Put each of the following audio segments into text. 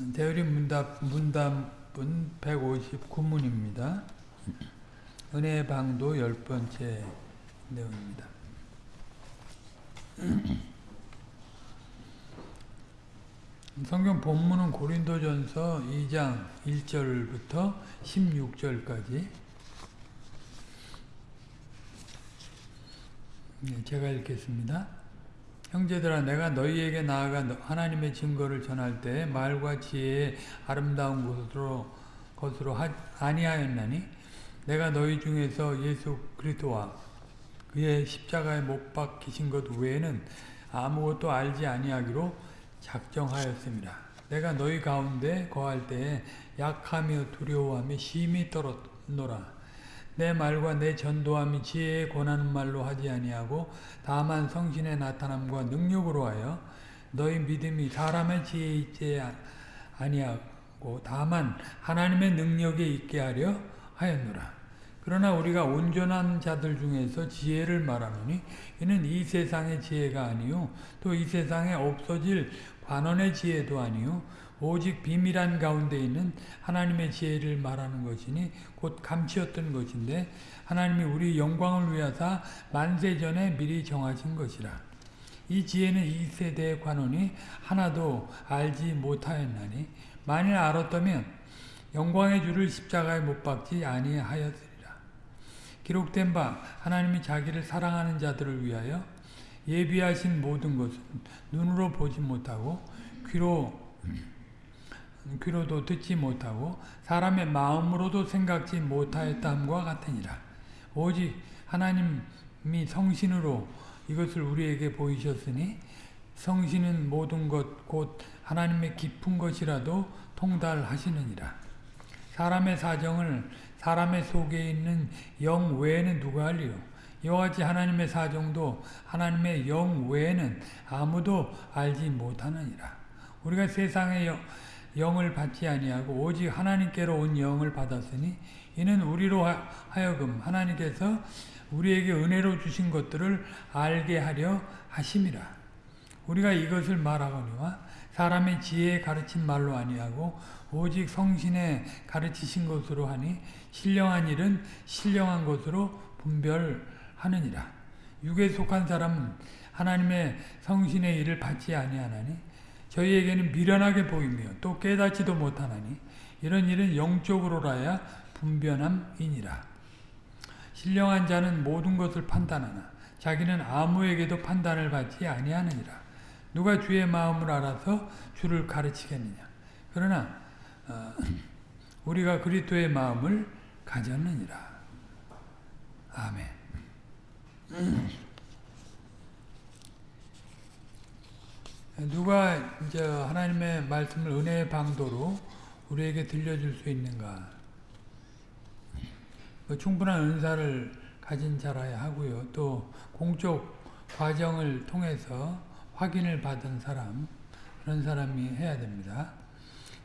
대우림 문답, 문답은 159문입니다. 은혜의 방도 열 번째 내용입니다. 성경 본문은 고린도전서 2장 1절부터 16절까지 네, 제가 읽겠습니다. 형제들아 내가 너희에게 나아가 하나님의 증거를 전할 때 말과 지혜의 아름다운 것으로, 것으로 하, 아니하였나니 내가 너희 중에서 예수 그리스도와 그의 십자가에 못 박히신 것 외에는 아무것도 알지 아니하기로 작정하였습니다. 내가 너희 가운데 거할 때에 약하며 두려워하며 심히 떨었노라. 내 말과 내 전도함이 지혜에 권하는 말로 하지 아니하고 다만 성신의 나타남과 능력으로 하여 너희 믿음이 사람의 지혜에 있지 아니하고 다만 하나님의 능력에 있게 하려 하였노라. 그러나 우리가 온전한 자들 중에서 지혜를 말하노니 이는 이 세상의 지혜가 아니요 또 이 세상에 없어질 관원의 지혜도 아니요 오직 비밀한 가운데 있는 하나님의 지혜를 말하는 것이니 곧 감추었던 것인데 하나님이 우리 영광을 위하사 만세전에 미리 정하신 것이라. 이 지혜는 이 세대의 관원이 하나도 알지 못하였나니 만일 알았다면 영광의 주를 십자가에 못 박지 아니하였으리라. 기록된 바 하나님이 자기를 사랑하는 자들을 위하여 예비하신 모든 것은 눈으로 보지 못하고 귀로 귀로도 듣지 못하고 사람의 마음으로도 생각지 못하였다함과 같으니라. 오직 하나님이 성신으로 이것을 우리에게 보이셨으니 성신은 모든 것 곧 하나님의 깊은 것이라도 통달하시느니라. 사람의 사정을 사람의 속에 있는 영 외에는 누가 알리요? 같이 하나님의 사정도 하나님의 영 외에는 아무도 알지 못하느니라. 우리가 세상의 영, 영을 받지 아니하고 오직 하나님께로 온 영을 받았으니 이는 우리로 하여금 하나님께서 우리에게 은혜로 주신 것들을 알게 하려 하심이라. 우리가 이것을 말하거니와 사람의 지혜에 가르친 말로 아니하고 오직 성신에 가르치신 것으로 하니 신령한 일은 신령한 것으로 분별하느니라. 육에 속한 사람은 하나님의 성신의 일을 받지 아니하나니 저희에게는 미련하게 보이며 또 깨닫지도 못하나니 이런 일은 영적으로라야 분변함이니라. 신령한 자는 모든 것을 판단하나 자기는 아무에게도 판단을 받지 아니하느니라. 누가 주의 마음을 알아서 주를 가르치겠느냐. 그러나 어, 우리가 그리스도의 마음을 가졌느니라. 아멘. 누가 이제 하나님의 말씀을 은혜의 방도로 우리에게 들려줄 수 있는가? 그 충분한 은사를 가진 자라야 하고요. 또 공적 과정을 통해서 확인을 받은 사람 그런 사람이 해야 됩니다.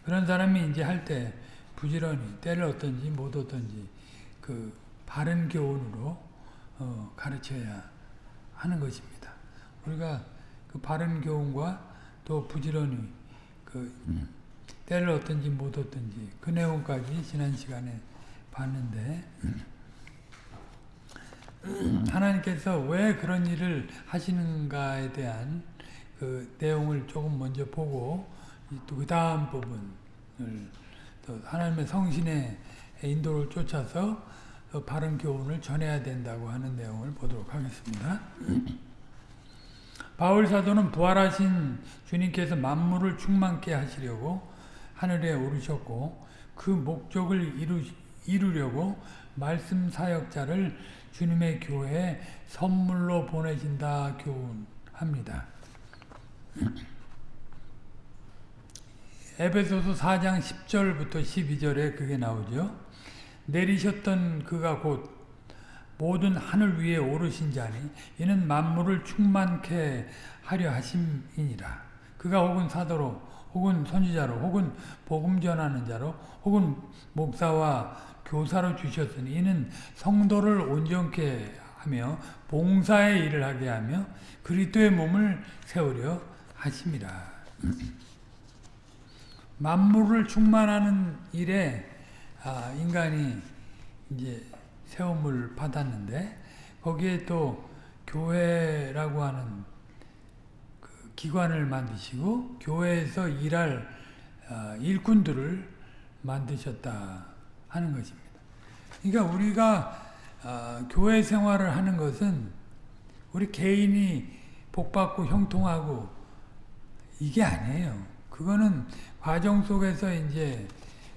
그런 사람이 이제 할 때 부지런히 때를 어떤지 못 어떤지 그 바른 교훈으로 어 가르쳐야 하는 것입니다. 우리가 그 바른 교훈과 또 부지런히 그 음. 때를 어떤지 못 어떤지 그 내용까지 지난 시간에 봤는데 음. 하나님께서 왜 그런 일을 하시는가에 대한 그 내용을 조금 먼저 보고 또 그 다음 부분을 또 하나님의 성신의 인도를 쫓아서 바른 교훈을 전해야 된다고 하는 내용을 보도록 하겠습니다. 바울 사도는 부활하신 주님께서 만물을 충만케 하시려고 하늘에 오르셨고 그 목적을 이루, 이루려고 말씀 사역자를 주님의 교회에 선물로 보내신다 교훈합니다. 에베소서 4장 10절부터 12절에 그게 나오죠. 내리셨던 그가 곧 모든 하늘 위에 오르신 자니 이는 만물을 충만케 하려 하심이니라. 그가 혹은 사도로 혹은 선지자로 혹은 복음 전하는 자로 혹은 목사와 교사로 주셨으니 이는 성도를 온전케 하며 봉사의 일을 하게 하며 그리스도의 몸을 세우려 하심이라. 만물을 충만하는 일에 아, 인간이 이제 세움을 받았는데 거기에 또 교회라고 하는 그 기관을 만드시고 교회에서 일할 아, 일꾼들을 만드셨다 하는 것입니다. 그러니까 우리가 아, 교회 생활을 하는 것은 우리 개인이 복받고 형통하고 이게 아니에요. 그거는 과정 속에서 이제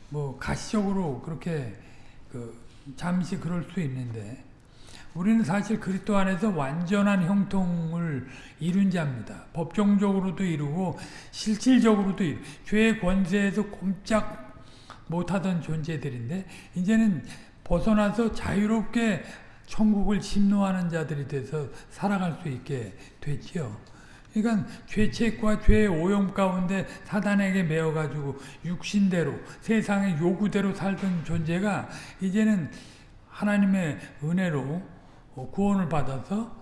뭐 가시적으로 그렇게 그 잠시 그럴 수 있는데 우리는 사실 그리스도 안에서 완전한 형통을 이룬 자입니다. 법정적으로도 이루고 실질적으로도 이루. 죄의 권세에서 꼼짝 못하던 존재들인데 이제는 벗어나서 자유롭게 천국을 침노하는 자들이 돼서 살아갈 수 있게 됐지요. 그러니까 죄책과 죄의 오염 가운데 사단에게 매어가지고 육신대로 세상의 요구대로 살던 존재가 이제는 하나님의 은혜로 구원을 받아서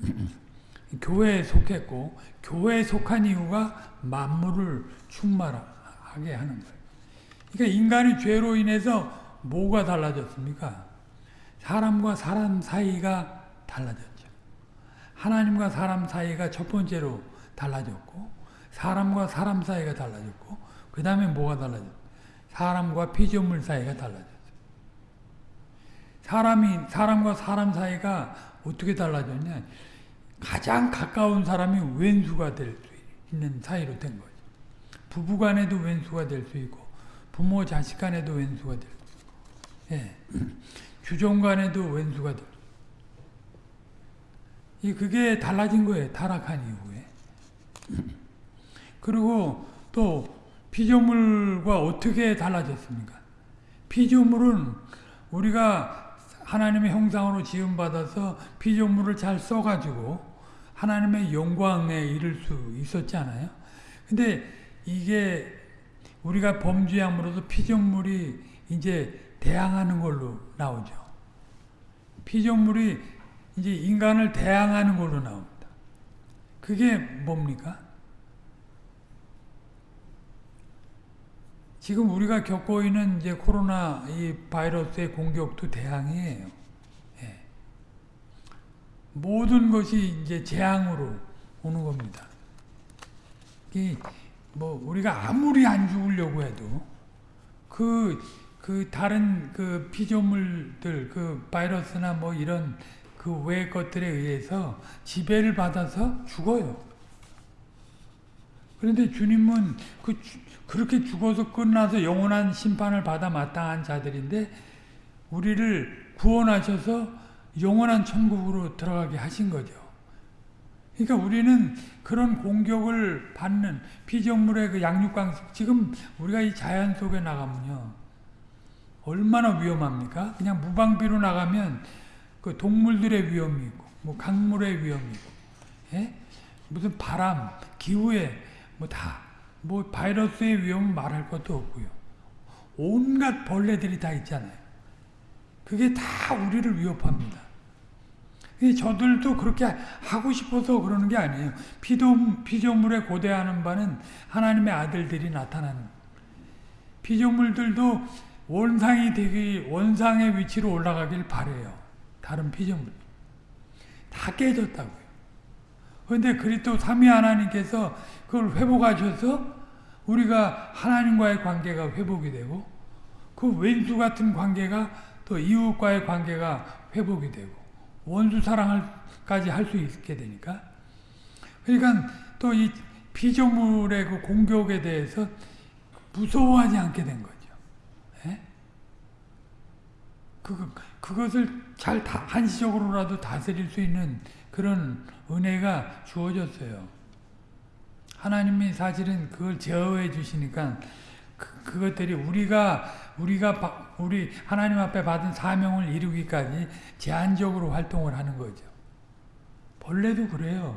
교회에 속했고 교회에 속한 이유가 만물을 충만하게 하는 거예요. 그러니까 인간이 죄로 인해서 뭐가 달라졌습니까? 사람과 사람 사이가 달라졌죠. 하나님과 사람 사이가 첫 번째로 달라졌고 사람과 사람 사이가 달라졌고 그 다음에 뭐가 달라졌어? 사람과 피조물 사이가 달라졌어. 사람이 사람과 사람 사이가 어떻게 달라졌냐? 가장 가까운 사람이 왼수가 될 수 있는 사이로 된 거죠. 부부 간에도 왼수가 될 수 있고 부모 자식 간에도 왼수가 될 수 있고 예. 주종 간에도 왼수가 될이 그게 달라진 거예요. 타락한 이후에. 그리고 또 피조물과 어떻게 달라졌습니까? 피조물은 우리가 하나님의 형상으로 지음받아서 피조물을 잘 써가지고 하나님의 영광에 이를 수 있었잖아요. 근데 이게 우리가 범죄함으로써 피조물이 이제 대항하는 걸로 나오죠. 피조물이 이제 인간을 대항하는 걸로 나옵니다. 그게 뭡니까? 지금 우리가 겪고 있는 이제 코로나 이 바이러스의 공격도 대항이에요. 예. 모든 것이 이제 재앙으로 오는 겁니다. 뭐 우리가 아무리 안 죽으려고 해도 그, 그 다른 그 피조물들, 그 바이러스나 뭐 이런 그 외의 것들에 의해서 지배를 받아서 죽어요. 그런데 주님은 그 그렇게 죽어서 끝나서 영원한 심판을 받아 마땅한 자들인데 우리를 구원하셔서 영원한 천국으로 들어가게 하신 거죠. 그러니까 우리는 그런 공격을 받는 피조물의 그 양육강 지금 우리가 이 자연 속에 나가면요 얼마나 위험합니까? 그냥 무방비로 나가면 그 동물들의 위험이 있고, 뭐 강물의 위험이 있고, 예? 무슨 바람, 기후에 뭐 다, 뭐 바이러스의 위험은 말할 것도 없고요. 온갖 벌레들이 다 있잖아요. 그게 다 우리를 위협합니다. 저들도 그렇게 하고 싶어서 그러는 게 아니에요. 피조, 피조물에 고대하는 바는 하나님의 아들들이 나타나는 피조물들도 원상이 되기 원상의 위치로 올라가길 바래요. 다른 피조물 다 깨졌다고요. 그런데 그리스도 삼위 하나님께서 그걸 회복하셔서 우리가 하나님과의 관계가 회복이 되고 그 왼수 같은 관계가 또 이웃과의 관계가 회복이 되고 원수 사랑까지 할 수 있게 되니까 그러니까 또 이 피조물의 그 공격에 대해서 무서워하지 않게 된 거죠. 예? 그, 그것을 잘 다, 한시적으로라도 다스릴 수 있는 그런 은혜가 주어졌어요. 하나님이 사실은 그걸 제어해 주시니까 그, 그것들이 우리가 우리가 우리 하나님 앞에 받은 사명을 이루기까지 제한적으로 활동을 하는 거죠. 벌레도 그래요.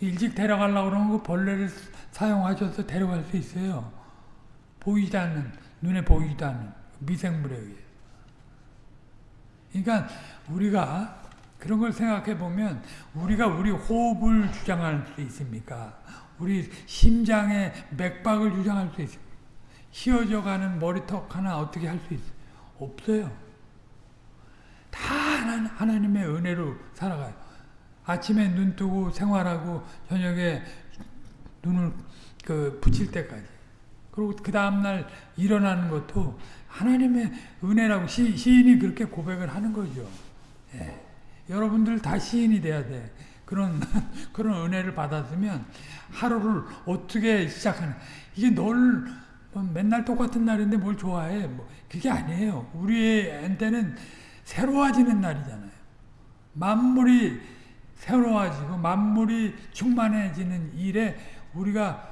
일찍 데려가려고 그러면 그 벌레를 사용하셔서 데려갈 수 있어요. 보이지 않는, 눈에 보이지도 않는 미생물에 의해. 그러니까 우리가 그런 걸 생각해 보면 우리가 우리 호흡을 주장할 수 있습니까? 우리 심장의 맥박을 주장할 수 있습니까? 휘어져 가는 머리턱 하나 어떻게 할 수 있어요? 없어요. 다 하나, 하나님의 은혜로 살아가요. 아침에 눈 뜨고 생활하고 저녁에 눈을 그 붙일 때까지. 그리고 그 다음날 일어나는 것도 하나님의 은혜라고 시, 시인이 그렇게 고백을 하는 거죠. 예. 여러분들 다 시인이 돼야 돼. 그런, 그런 은혜를 받았으면 하루를 어떻게 시작하는, 이게 널, 뭐 맨날 똑같은 날인데 뭘 좋아해. 뭐, 그게 아니에요. 우리한테는 새로워지는 날이잖아요. 만물이 새로워지고 만물이 충만해지는 일에 우리가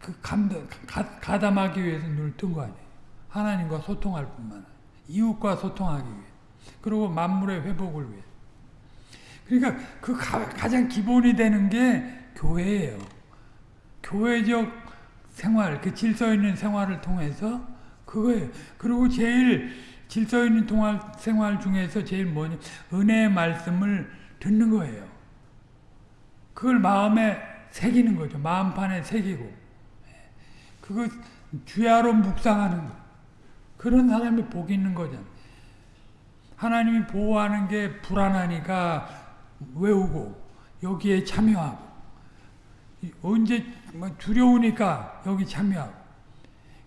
그 감당, 가, 가담하기 위해서 눈을 뜬 거 아니에요. 하나님과 소통할 뿐만 아니라 이웃과 소통하기 위해 그리고 만물의 회복을 위해 그러니까 그 가, 가장 기본이 되는 게 교회예요. 교회적 생활, 그 질서 있는 생활을 통해서 그거예요. 그리고 제일 질서 있는 통할 생활 중에서 제일 뭐냐 은혜의 말씀을 듣는 거예요. 그걸 마음에 새기는 거죠. 마음판에 새기고 그거 주야로 묵상하는 거. 그런 사람이 복이 있는 거잖아. 하나님이 보호하는 게 불안하니까 외우고 여기에 참여하고 언제 뭐 두려우니까 여기 참여하고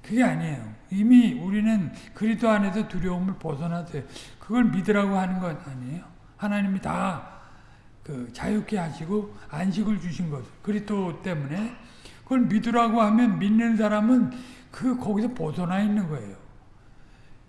그게 아니에요. 이미 우리는 그리스도 안에서 두려움을 벗어났어요. 그걸 믿으라고 하는 건 아니에요. 하나님이 다 그 자유케 하시고 안식을 주신 것. 그리스도 때문에 그걸 믿으라고 하면 믿는 사람은 그 거기서 벗어나 있는 거예요.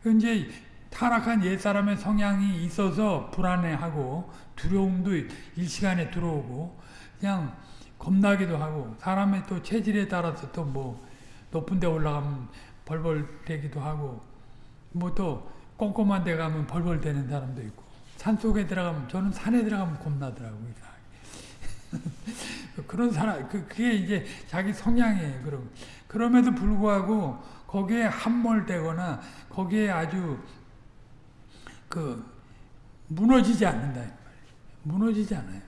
이제 타락한 옛사람의 성향이 있어서 불안해하고 두려움도 일시간에 들어오고 그냥 겁나기도 하고 사람의 또 체질에 따라서 또 뭐 높은 데 올라가면 벌벌 대기도 하고 뭐 또 꼼꼼한 데 가면 벌벌 대는 사람도 있고 산 속에 들어가면 저는 산에 들어가면 겁나더라고요. 그런 사람 그 그게 이제 자기 성향이에요. 그럼 그럼에도 불구하고 거기에 함몰되거나 거기에 아주 그 무너지지 않는다. 무너지지 않아요.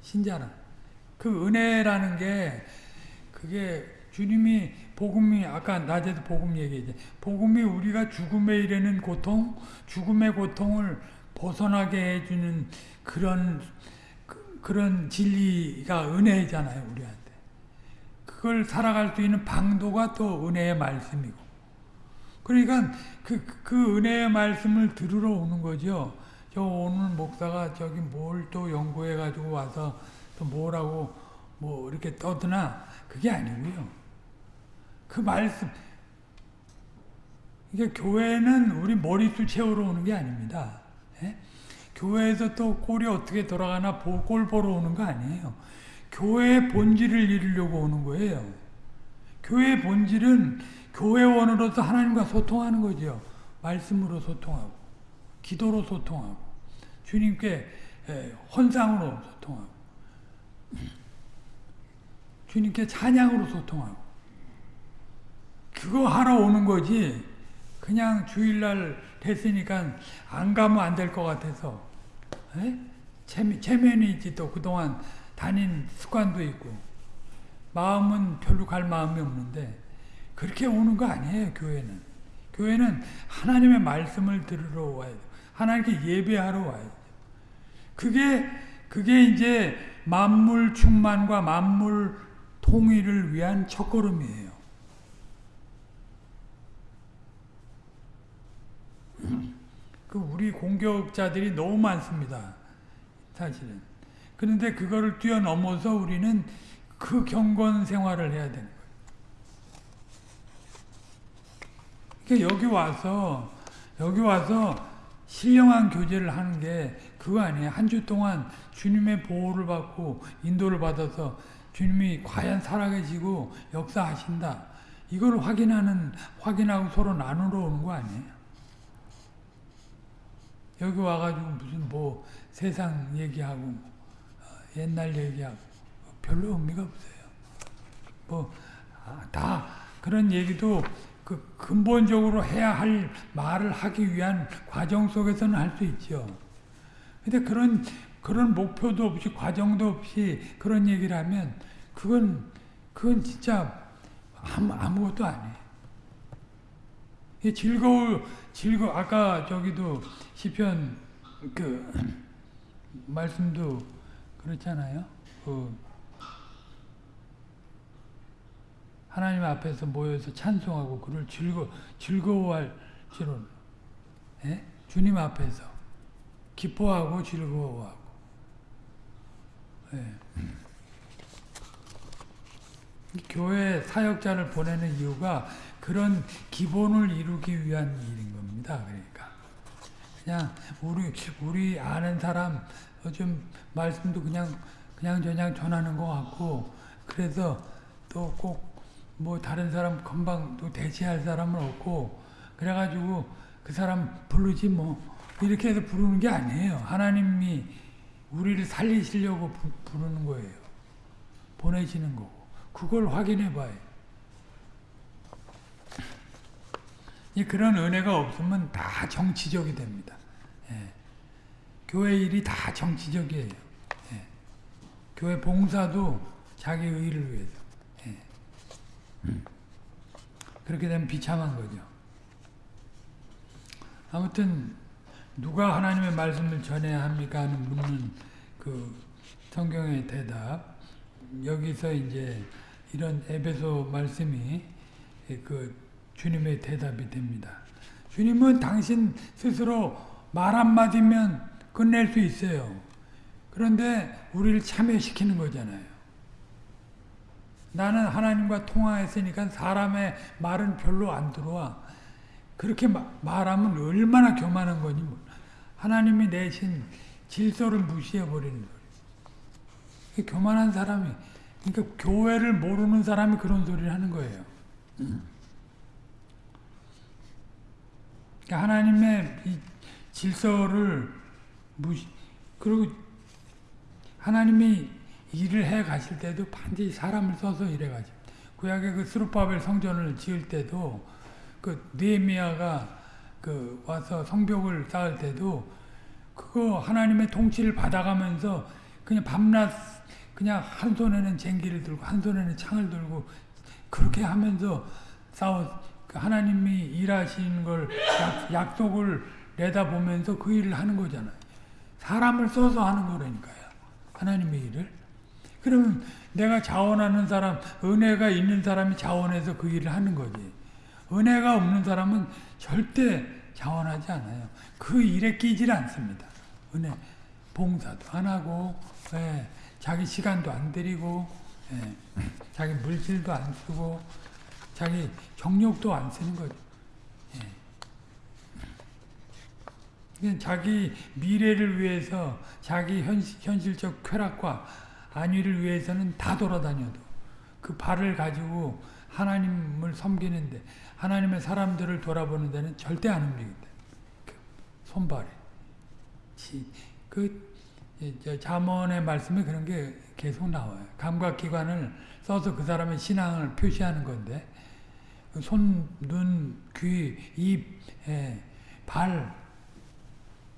신자는 그 은혜라는 게 그게 주님이 복음이 아까 낮에도 복음 얘기했지. 복음이 우리가 죽음에 이르는 고통, 죽음의 고통을 벗어나게 해주는 그런 그, 그런 진리가 은혜잖아요, 우리한테. 그걸 살아갈 수 있는 방도가 또 은혜의 말씀이고. 그러니까 그, 그 은혜의 말씀을 들으러 오는 거죠. 저 오늘 목사가 저기 뭘 또 연구해 가지고 와서 또 뭐라고 뭐 이렇게 떠드나 그게 아니고요. 그 말씀 이게 교회는 우리 머리수 채우러 오는 게 아닙니다. 예? 교회에서 또 꼴이 어떻게 돌아가나 꼴 보러 오는 거 아니에요. 교회의 본질을 이루려고 오는 거예요. 교회의 본질은 교회원으로서 하나님과 소통하는 거죠. 말씀으로 소통하고 기도로 소통하고 주님께 헌상으로 소통하고 주님께 찬양으로 소통하고 그거 하러 오는 거지 그냥 주일날 됐으니까 안 가면 안 될 것 같아서 에? 체면, 체면이 있지 또 그동안 다닌 습관도 있고 마음은 별로 갈 마음이 없는데 그렇게 오는 거 아니에요 교회는 교회는 하나님의 말씀을 들으러 와야 돼 하나님께 예배하러 와야 돼 그게 그게 이제 만물 충만과 만물 통일을 위한 첫걸음이에요 그 우리 공격자들이 너무 많습니다. 사실은. 그런데 그거를 뛰어넘어서 우리는 그 경건 생활을 해야 되는 거예요. 그러니까 여기 와서 여기 와서 신령한 교제를 하는 게 그거 아니에요. 한 주 동안 주님의 보호를 받고 인도를 받아서 주님이 과연 살아계시고 역사하신다. 이걸 확인하는 확인하고 서로 나누러 오는 거 아니에요. 여기 와가지고 무슨 뭐 세상 얘기하고 어, 옛날 얘기하고 별로 의미가 없어요. 뭐다 아, 그런 얘기도 그 근본적으로 해야 할 말을 하기 위한 과정 속에서는 할 수 있죠. 근데 그런 그런 목표도 없이 과정도 없이 그런 얘기를 하면 그건 그건 진짜 아무, 아무것도 아니에요. 이 즐거워 즐거 아까 저기도 시편 그 말씀도 그렇잖아요. 그 하나님 앞에서 모여서 찬송하고 그를 즐거 즐거워할 줄은 예? 주님 앞에서 기뻐하고 즐거워하고 예. 교회 사역자를 보내는 이유가 그런 기본을 이루기 위한 일인 겁니다. 그러니까 그냥 우리 우리 아는 사람 좀 말씀도 그냥 그냥 저냥 전하는 것 같고 그래서 또꼭 뭐 다른 사람 금방 또 대체할 사람은 없고 그래가지고 그 사람 부르지 뭐 이렇게 해서 부르는 게 아니에요. 하나님이 우리를 살리시려고 부, 부르는 거예요. 보내시는 거고 그걸 확인해 봐요. 그런 은혜가 없으면 다 정치적이 됩니다. 예. 교회 일이 다 정치적이에요. 예. 교회 봉사도 자기 의를 위해서. 예. 그렇게 되면 비참한 거죠. 아무튼 누가 하나님의 말씀을 전해야 합니까 하는 묻는 그 성경의 대답 여기서 이제 이런 에베소 말씀이 그 주님의 대답이 됩니다. 주님은 당신 스스로 말 한마디면 끝낼 수 있어요. 그런데 우리를 참여시키는 거잖아요. 나는 하나님과 통화했으니까 사람의 말은 별로 안 들어와. 그렇게 마, 말하면 얼마나 교만한 거니. 뭐. 하나님이 내신 질서를 무시해버리는 거예요. 교만한 사람이, 그러니까 교회를 모르는 사람이 그런 소리를 하는 거예요. 그러니까 하나님의 이 질서를 무시, 그리고 하나님이 일을 해 가실 때도 반드시 사람을 써서 일해 가죠. 구약의 그 스루바벨 성전을 지을 때도 그 느헤미야가 그 와서 성벽을 쌓을 때도 그거 하나님의 통치를 받아가면서 그냥 밤낮 그냥 한 손에는 쟁기를 들고 한 손에는 창을 들고 그렇게 하면서 싸워 하나님이 일하시는 걸 약, 속을 내다보면서 그 일을 하는 거잖아요. 사람을 써서 하는 거라니까요. 하나님의 일을. 그러면 내가 자원하는 사람, 은혜가 있는 사람이 자원해서 그 일을 하는 거지. 은혜가 없는 사람은 절대 자원하지 않아요. 그 일에 끼질 않습니다. 은혜, 봉사도 안 하고, 예, 자기 시간도 안 들이고, 예, 자기 물질도 안 쓰고, 자기 정력도 안 쓰는 거죠. 예. 자기 미래를 위해서, 자기 현실, 현실적 쾌락과 안위를 위해서는 다 돌아다녀도 그 발을 가지고 하나님을 섬기는데 하나님의 사람들을 돌아보는 데는 절대 안 움직인다. 그 손발에. 그 자문의 말씀에 그런 게 계속 나와요. 감각기관을 써서 그 사람의 신앙을 표시하는 건데 그 손, 눈, 귀, 입, 발,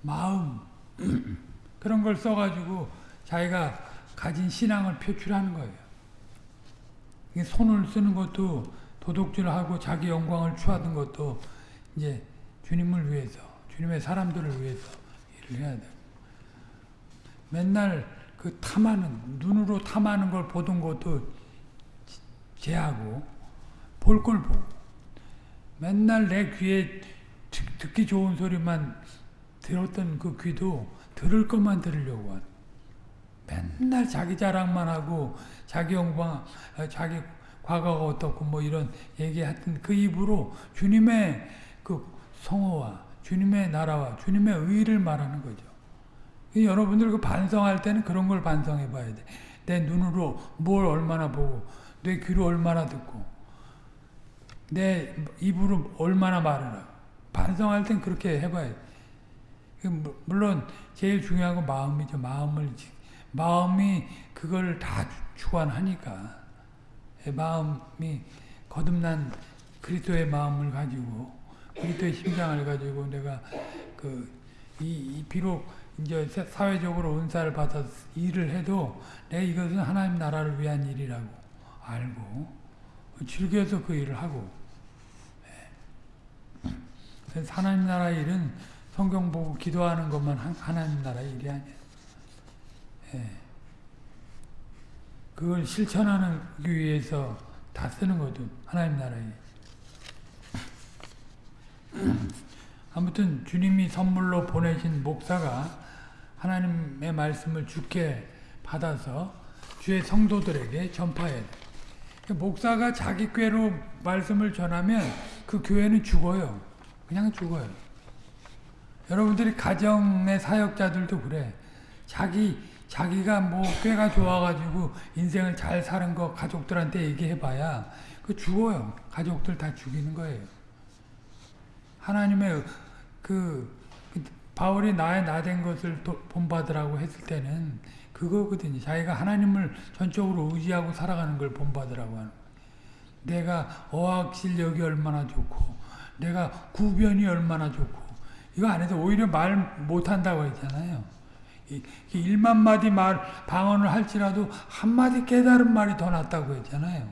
마음 그런 걸 써가지고 자기가 가진 신앙을 표출하는 거예요. 손을 쓰는 것도 도둑질하고 자기 영광을 추하던 것도 이제 주님을 위해서, 주님의 사람들을 위해서 일을 해야 돼요. 맨날 그 탐하는, 눈으로 탐하는 걸 보던 것도 제하고, 볼 걸 보고, 맨날 내 귀에 듣기 좋은 소리만 들었던 그 귀도 들을 것만 들으려고 하는 맨날 자기 자랑만 하고 자기 영광, 자기 과거가 어떻고 뭐 이런 얘기했던 그 입으로 주님의 그 성호와 주님의 나라와 주님의 의를 말하는 거죠. 여러분들 그 반성할 때는 그런 걸 반성해 봐야 돼. 내 눈으로 뭘 얼마나 보고, 내 귀로 얼마나 듣고, 내 입으로 얼마나 말을. 반성할 땐 그렇게 해봐야 돼. 물론 제일 중요한 건 마음이죠. 마음을 마음이 그걸 다 주관하니까 마음이 거듭난 그리스도의 마음을 가지고 그리스도의 심장을 가지고 내가 그 이, 비록 이제 사- 사회적으로 은사를 받아서 일을 해도 내 이것은 하나님 나라를 위한 일이라고 알고 즐겨서 그 일을 하고 예. 하나님 나라 일은 성경 보고 기도하는 것만 한- 하나님 나라 일이. 예. 그걸 실천하기 위해서 다 쓰는 거죠. 하나님 나라 일. 아무튼 주님이 선물로 보내신 목사가 하나님의 말씀을 주께 받아서 주의 성도들에게 전파해야 돼. 목사가 자기 꾀로 말씀을 전하면 그 교회는 죽어요. 그냥 죽어요. 여러분들이 가정의 사역자들도 그래. 자기 자기가 뭐 꾀가 좋아가지고 인생을 잘 사는 거 가족들한테 얘기해봐야 그 죽어요. 가족들 다 죽이는 거예요. 하나님의 그, 그 바울이 나의 나 된 것을 도- 본받으라고 했을 때는 그거거든요. 자기가 하나님을 전적으로 의지하고 살아가는 걸 본받으라고 하는 거예요. 내가 어학 실력이 얼마나 좋고 내가 구변이 얼마나 좋고 이거 안 해서 오히려 말 못한다고 했잖아요. 이, 이 일만 마디 말 방언을 할지라도 한 마디 깨달은 말이 더 낫다고 했잖아요.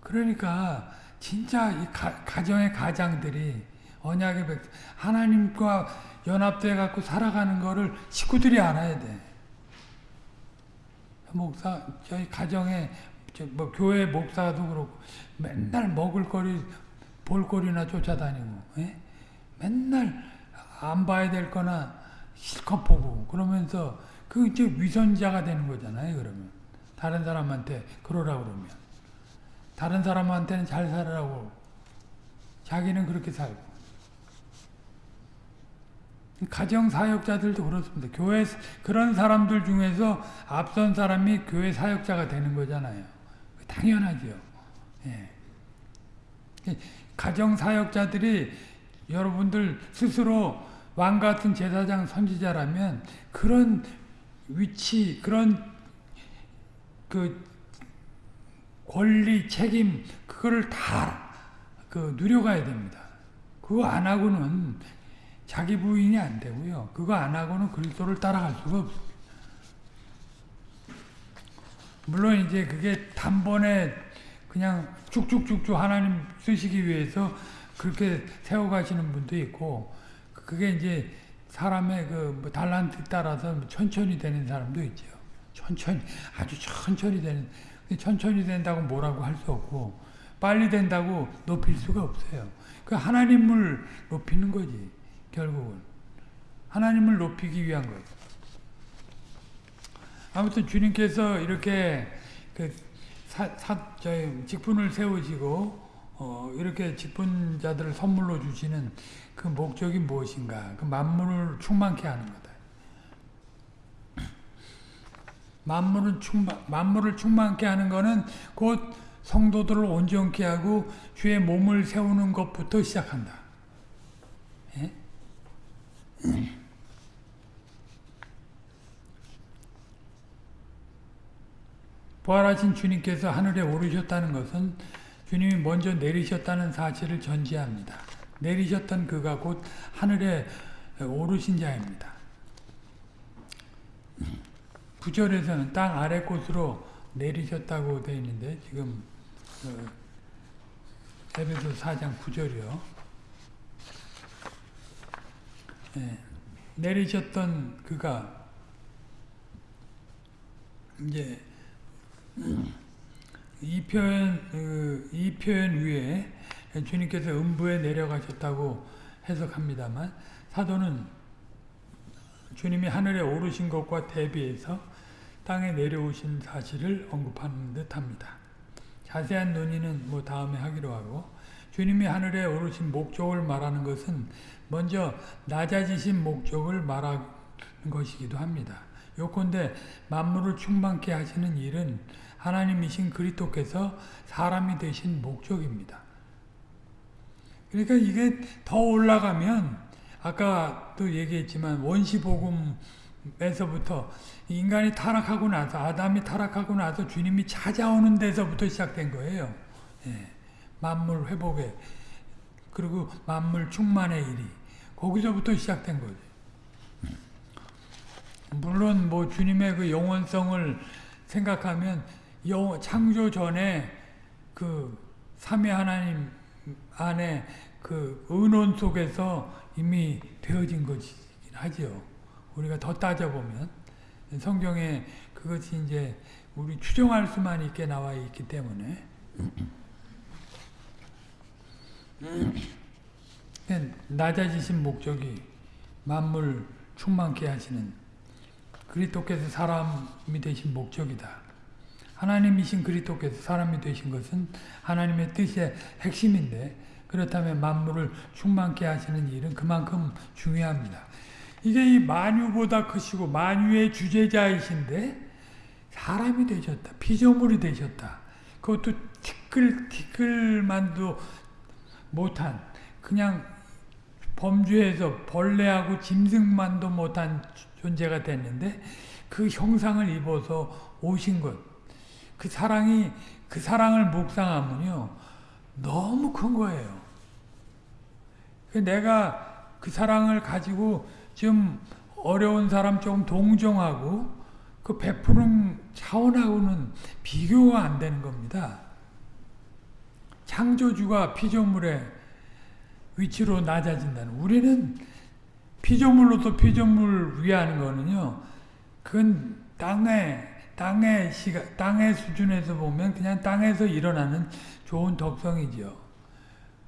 그러니까 진짜 이 가, 가정의 가장들이 언약의 백 하나님과 연합돼 갖고 살아가는 거를 식구들이 알아야 돼. 목사 저희 가정에 저뭐 교회 목사도 그렇고 맨날 먹을 거리 볼거리나 쫓아다니고 예? 맨날 안 봐야 될 거나 실컷 보고 그러면서 그 이제 위선자가 되는 거잖아요 그러면 다른 사람한테 그러라 그러면 다른 사람한테는 잘 살아라고 자기는 그렇게 살고 가정 사역자들도 그렇습니다. 교회 그런 사람들 중에서 앞선 사람이 교회 사역자가 되는 거잖아요. 당연하죠. 예. 가정 사역자들이 여러분들 스스로 왕 같은 제사장 선지자라면 그런 위치 그런 그 권리 책임 그거를 다 그 누려가야 됩니다. 그거 안 하고는 자기 부인이 안 되고요. 그거 안 하고는 그리스도를 따라갈 수가 없어요. 물론 이제 그게 단번에 그냥 쭉쭉쭉쭉 하나님 쓰시기 위해서 그렇게 세워가시는 분도 있고 그게 이제 사람의 그 뭐 달란트 따라서 천천히 되는 사람도 있죠. 천천히 아주 천천히 되는 천천히 된다고 뭐라고 할 수 없고 빨리 된다고 높일 수가 없어요. 그 하나님을 높이는 거지 결국은 하나님을 높이기 위한 거예요. 아무튼 주님께서 이렇게 그 사, 사, 직분을 세우시고 어, 이렇게 직분자들을 선물로 주시는 그 목적이 무엇인가? 그 만물을 충만케 하는 거다. 만물은 충만, 만물을 충만케 하는 거는 곧 성도들을 온전케 하고 주의 몸을 세우는 것부터 시작한다. 예? 부활하신 주님께서 하늘에 오르셨다는 것은 주님이 먼저 내리셨다는 사실을 전제합니다. 내리셨던 그가 곧 하늘에 오르신 자입니다. 구절에서는 땅 아래 곳으로 내리셨다고 되어 있는데 지금 어, 에베소 4장 9절이요. 네, 내리셨던 그가 이제 이 표현 그, 이 표현 위에 주님께서 음부에 내려가셨다고 해석합니다만 사도는 주님이 하늘에 오르신 것과 대비해서 땅에 내려오신 사실을 언급하는 듯합니다. 자세한 논의는 뭐 다음에 하기로 하고 주님이 하늘에 오르신 목적을 말하는 것은 먼저 낮아지신 목적을 말하는 것이기도 합니다. 요컨대 만물을 충만케 하시는 일은 하나님이신 그리스도께서 사람이 되신 목적입니다. 그러니까 이게 더 올라가면 아까도 얘기했지만 원시복음에서부터 인간이 타락하고 나서 아담이 타락하고 나서 주님이 찾아오는 데서부터 시작된 거예요. 예. 만물 회복에 그리고 만물 충만의 일이 거기서부터 시작된 거지. 물론 뭐 주님의 그 영원성을 생각하면 영, 창조 전에 그 삼위 하나님 안에 그 은원 속에서 이미 되어진 것이긴 하죠. 우리가 더 따져보면 성경에 그것이 이제 우리 추정할 수만 있게 나와 있기 때문에 낮아지신 목적이 만물 충만케 하시는 그리스도께서 사람이 되신 목적이다. 하나님이신 그리스도께서 사람이 되신 것은 하나님의 뜻의 핵심인데 그렇다면 만물을 충만케 하시는 일은 그만큼 중요합니다. 이게 이 만유보다 크시고 만유의 주제자이신데 사람이 되셨다. 피조물이 되셨다. 그것도 티끌 티끌만도 못한 그냥 범죄에서 벌레하고 짐승만도 못한 존재가 됐는데 그 형상을 입어서 오신 것. 그 사랑이 그 사랑을 묵상하면요. 너무 큰 거예요. 내가 그 사랑을 가지고 좀 어려운 사람 조금 동정하고 그 베푸는 차원하고는 비교가 안 되는 겁니다. 창조주가 피조물의 위치로 낮아진다는 우리는 피조물로서 피조물 위하는 거는요. 그건 땅의 땅의 시가 땅의 수준에서 보면 그냥 땅에서 일어나는 좋은 덕성이죠.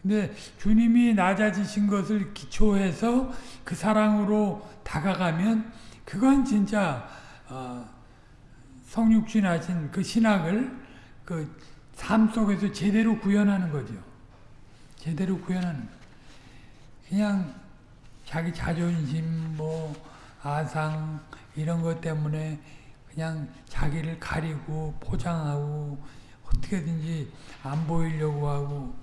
근데 주님이 낮아지신 것을 기초해서 그 사랑으로 다가가면 그건 진짜 어, 성육신 하신 그 신학을 그 삶 속에서 제대로 구현하는 거죠. 제대로 구현하는 거. 그냥 자기 자존심 뭐 아상 이런 것 때문에 그냥 자기를 가리고 포장하고 어떻게든지 안 보이려고 하고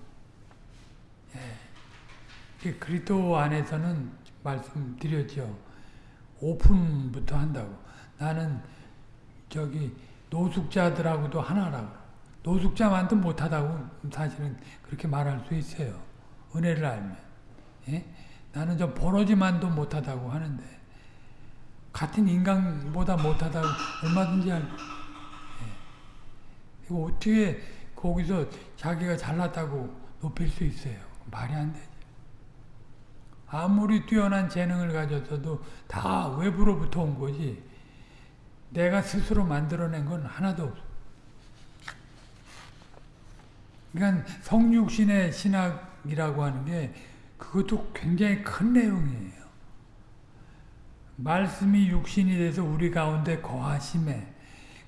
예. 그리스도 안에서는 말씀드렸죠. 오픈부터 한다고. 나는 저기 노숙자들하고도 하나라고. 노숙자만도 못하다고 사실은 그렇게 말할 수 있어요. 은혜를 알면. 예? 나는 저 버러지만도 못하다고 하는데 같은 인간보다 못하다고 얼마든지 할. 예. 어떻게 거기서 자기가 잘났다고 높일 수 있어요. 말이 안 되죠. 아무리 뛰어난 재능을 가졌어도 다 외부로부터 온 거지 내가 스스로 만들어낸 건 하나도 없어. 그러니까 성육신의 신학이라고 하는 게 그것도 굉장히 큰 내용이에요. 말씀이 육신이 돼서 우리 가운데 거하심에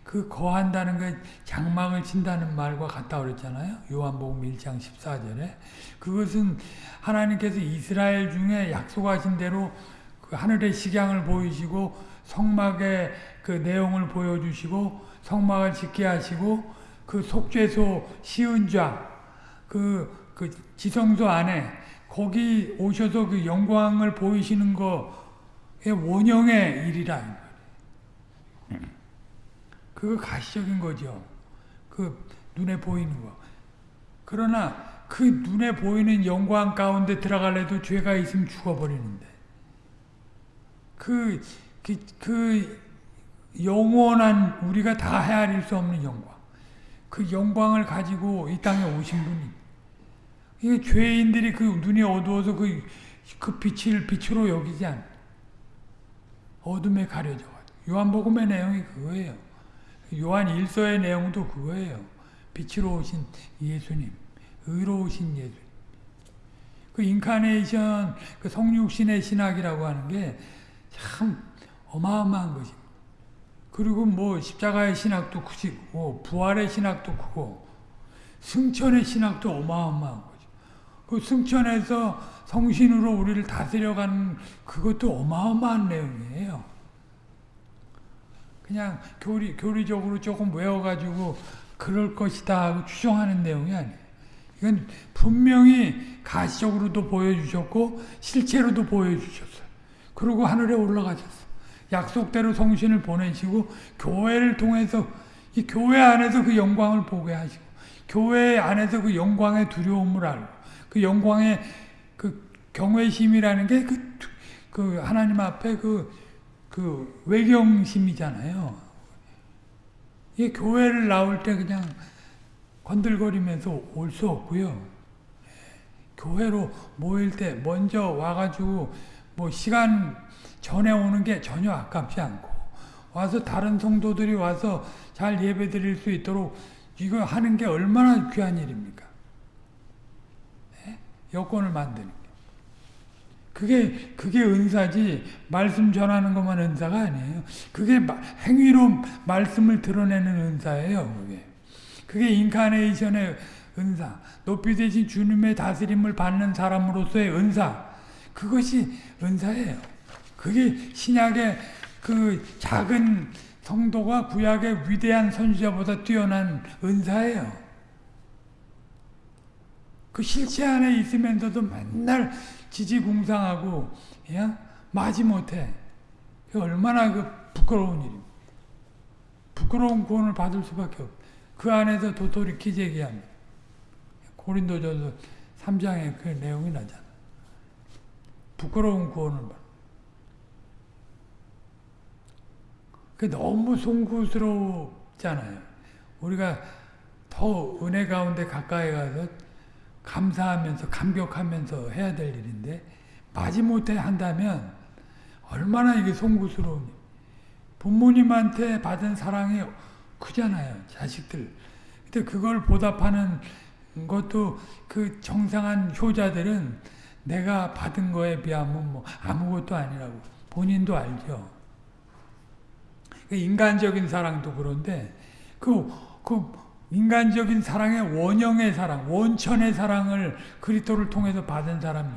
그 거한다는 게 장막을 친다는 말과 같다 그랬잖아요. 요한복음 1장 14절에. 그것은 하나님께서 이스라엘 중에 약속하신 대로 그 하늘의 식양을 보이시고 성막의 그 내용을 보여주시고 성막을 짓게 하시고 그 속죄소 시은좌 그, 그 지성소 안에 거기 오셔서 그 영광을 보이시는 거의 원형의 일이라. 그거 가시적인 거죠. 그 눈에 보이는 거. 그러나 그 눈에 보이는 영광 가운데 들어갈래도 죄가 있으면 죽어버리는데. 그, 그, 그 영원한 우리가 다 헤아릴 수 없는 영광. 그 영광을 가지고 이 땅에 오신 분이. 이 죄인들이 그 눈이 어두워서 그, 그 빛을 빛으로 여기지 않. 어둠에 가려져. 요한복음의 내용이 그거예요. 요한 1서의 내용도 그거예요. 빛으로 오신 예수님, 의로우신 예수님. 그 인카네이션, 그 성육신의 신학이라고 하는 게 참 어마어마한 것입니다. 그리고 뭐 십자가의 신학도 크고 부활의 신학도 크고 승천의 신학도 어마어마한 거죠. 그 승천에서 성신으로 우리를 다스려가는 그것도 어마어마한 내용이에요. 그냥 교리, 교리적으로 조금 외워가지고 그럴 것이다 하고 추정하는 내용이 아니에요. 이건 분명히 가시적으로도 보여주셨고 실체로도 보여주셨어요. 그리고 하늘에 올라가셨어요. 약속대로 성신을 보내시고 교회를 통해서 이 교회 안에서 그 영광을 보게 하시고 교회 안에서 그 영광의 두려움을 알고 그 영광의 그 경외심이라는 게 그 그 하나님 앞에 그, 그 외경심이잖아요. 이 교회를 나올 때 그냥 건들거리면서 올 수 없고요. 교회로 모일 때 먼저 와가지고 뭐 시간 전에 오는 게 전혀 아깝지 않고 와서 다른 성도들이 와서 잘 예배 드릴 수 있도록 이거 하는 게 얼마나 귀한 일입니까? 네? 여건을 만드는 게. 그게, 그게 은사지, 말씀 전하는 것만 은사가 아니에요. 그게 행위로 말씀을 드러내는 은사예요, 그게. 그게 인카네이션의 은사, 높이 되신 주님의 다스림을 받는 사람으로서의 은사, 그것이 은사예요. 그게 신약의 그 작은 성도가 구약의 위대한 선지자보다 뛰어난 은사예요. 그 실체 안에 있으면서도 맨날 지지궁상하고 그냥 마지 못해. 그 얼마나 그 부끄러운 일입니다. 부끄러운 구원을 받을 수밖에 없. 그 안에서 도토리 기재기합니다. 고린도전서 3장에 그 내용이 나잖아. 부끄러운 구원을 받. 그 너무 송구스럽잖아요. 우리가 더 은혜 가운데 가까이 가서 감사하면서 감격하면서 해야 될 일인데 마지못해 한다면 얼마나 이게 송구스러운 부모님한테 받은 사랑이 크잖아요. 자식들. 근데 그걸 보답하는 것도 그 정상한 효자들은 내가 받은 거에 비하면 뭐 아무것도 아니라고 본인도 알죠. 그 인간적인 사랑도 그런데 그, 그 인간적인 사랑의 원형의 사랑, 원천의 사랑을 그리스도를 통해서 받은 사람이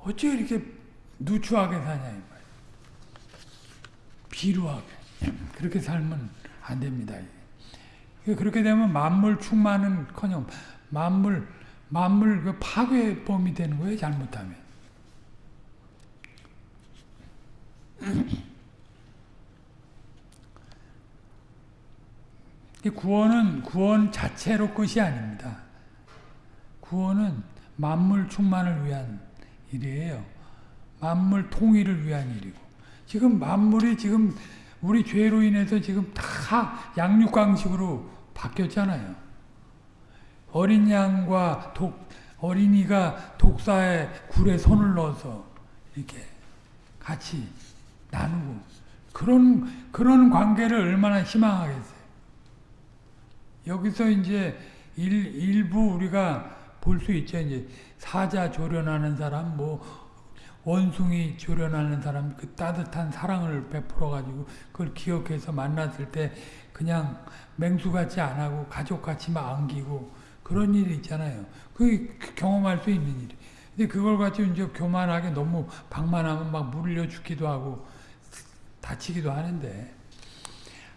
어째 이렇게 누추하게 사냐 이 말. 비루하게 그렇게 살면 안 됩니다. 그렇게 되면 만물 충만은커녕 만물 만물 그 파괴범이 되는 거예요. 잘못하면. 구원은 구원 자체로 끝이 아닙니다. 구원은 만물 충만을 위한 일이에요. 만물 통일을 위한 일이고 지금 만물이 지금 우리 죄로 인해서 지금 다 양육강식으로 바뀌었잖아요. 어린 양과 독, 어린이가 독사의 굴에 손을 넣어서 이렇게 같이 나누고 그런 그런 관계를 얼마나 희망하겠어요. 여기서 이제 일, 일부 우리가 볼 수 있죠. 이제 사자 조련하는 사람, 뭐 원숭이 조련하는 사람, 그 따뜻한 사랑을 베풀어 가지고 그걸 기억해서 만났을 때 그냥 맹수 같이 안 하고 가족 같이 막 안기고 그런 일이 있잖아요. 그 경험할 수 있는 일이. 근데 그걸 가지고 이제 교만하게 너무 방만하면 막 물려 죽기도 하고 다치기도 하는데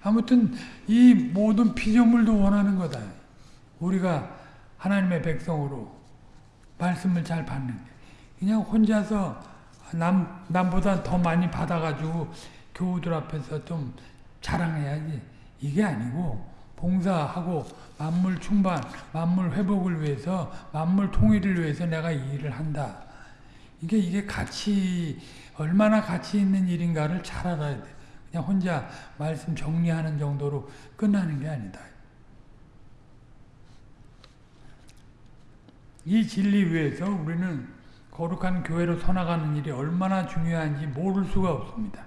아무튼 이 모든 피조물도 원하는 거다. 우리가 하나님의 백성으로 말씀을 잘 받는 게. 그냥 혼자서 남, 남보다 더 많이 받아가지고 교우들 앞에서 좀 자랑해야지. 이게 아니고 봉사하고 만물 충반, 만물 회복을 위해서 만물 통일을 위해서 내가 이 일을 한다. 이게 이게 가치 얼마나 가치 있는 일인가를 잘 알아야 돼. 그냥 혼자 말씀 정리하는 정도로 끝나는 게 아니다. 이 진리 위에서 우리는 거룩한 교회로 서나가는 일이 얼마나 중요한지 모를 수가 없습니다.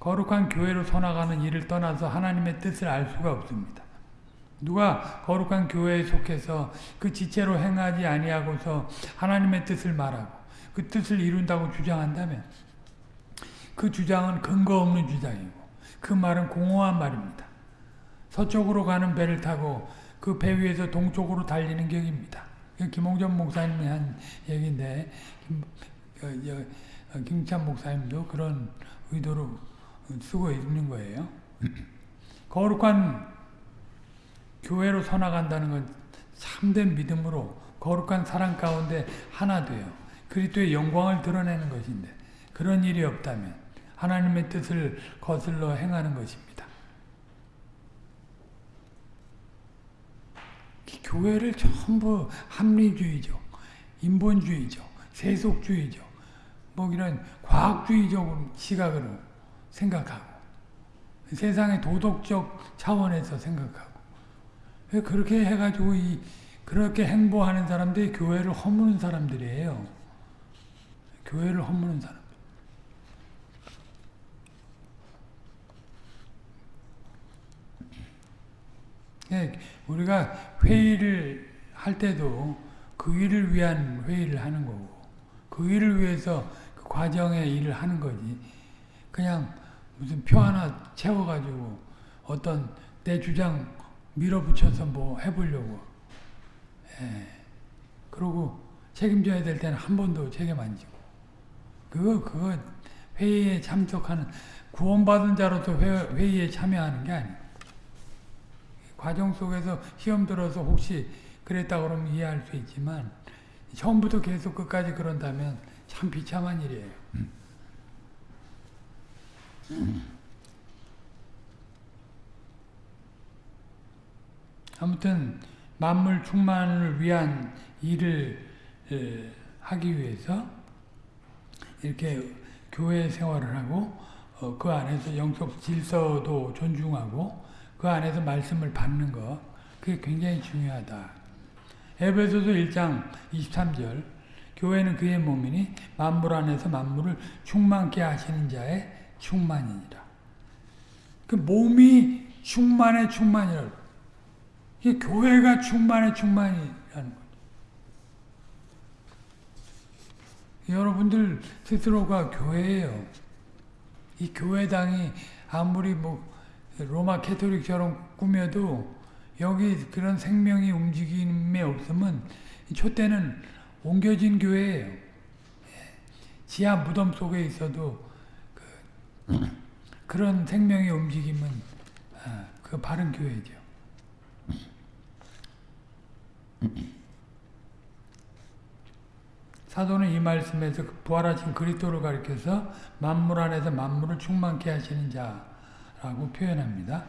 거룩한 교회로 서나가는 일을 떠나서 하나님의 뜻을 알 수가 없습니다. 누가 거룩한 교회에 속해서 그 지체로 행하지 아니하고서 하나님의 뜻을 말하고 그 뜻을 이룬다고 주장한다면 그 주장은 근거 없는 주장이고 그 말은 공허한 말입니다. 서쪽으로 가는 배를 타고 그 배 위에서 동쪽으로 달리는 격입니다. 김홍전 목사님이 한 얘기인데 김, 어, 김찬 목사님도 그런 의도로 쓰고 있는 거예요. 거룩한 교회로 서나간다는 건 참된 믿음으로 거룩한 사랑 가운데 하나 돼요. 그리스도의 영광을 드러내는 것인데 그런 일이 없다면 하나님의 뜻을 거슬러 행하는 것입니다. 교회를 전부 합리주의적, 인본주의적, 세속주의적, 뭐 이런 과학주의적 시각으로 생각하고 세상의 도덕적 차원에서 생각하고 그렇게 해가지고 이 그렇게 행보하는 사람들이 교회를 허무는 사람들이에요. 교회를 허무는 사람. 예, 우리가 회의를 할 때도 그 일을 위한 회의를 하는 거고 그 일을 위해서 그 과정의 일을 하는 거지. 그냥 무슨 표 하나 채워가지고 어떤 내 주장 밀어붙여서 뭐 해보려고. 예. 그러고 책임져야 될 때는 한 번도 책임 안 지고. 그거, 그거 회의에 참석하는, 구원받은 자로서 회, 의에 참여하는 게 아니고. 과정 속에서 시험 들어서 혹시 그랬다 그러면 이해할 수 있지만, 처음부터 계속 끝까지 그런다면 참 비참한 일이에요. 아무튼 만물 충만을 위한 일을 하기 위해서 이렇게 교회 생활을 하고 어, 그 안에서 영적 질서도 존중하고 그 안에서 말씀을 받는 것 그게 굉장히 중요하다. 에베소서 1장 23절 교회는 그의 몸이니 만물 안에서 만물을 충만케 하시는 자의 충만이니라. 그 몸이 충만해 충만이라고. 이 교회가 충만해 충만이라는 거죠. 여러분들 스스로가 교회예요. 이 교회당이 아무리 뭐 로마 캐토릭처럼 꾸며도 여기 그런 생명이 움직임에 없으면 촛대는 옮겨진 교회예요. 지하 무덤 속에 있어도 그, 그런 생명의 움직임은 아, 그 바른 교회죠. 사도는 이 말씀에서 그 부활하신 그리스도를 가리켜서 만물 안에서 만물을 충만케 하시는 자 라고 표현합니다.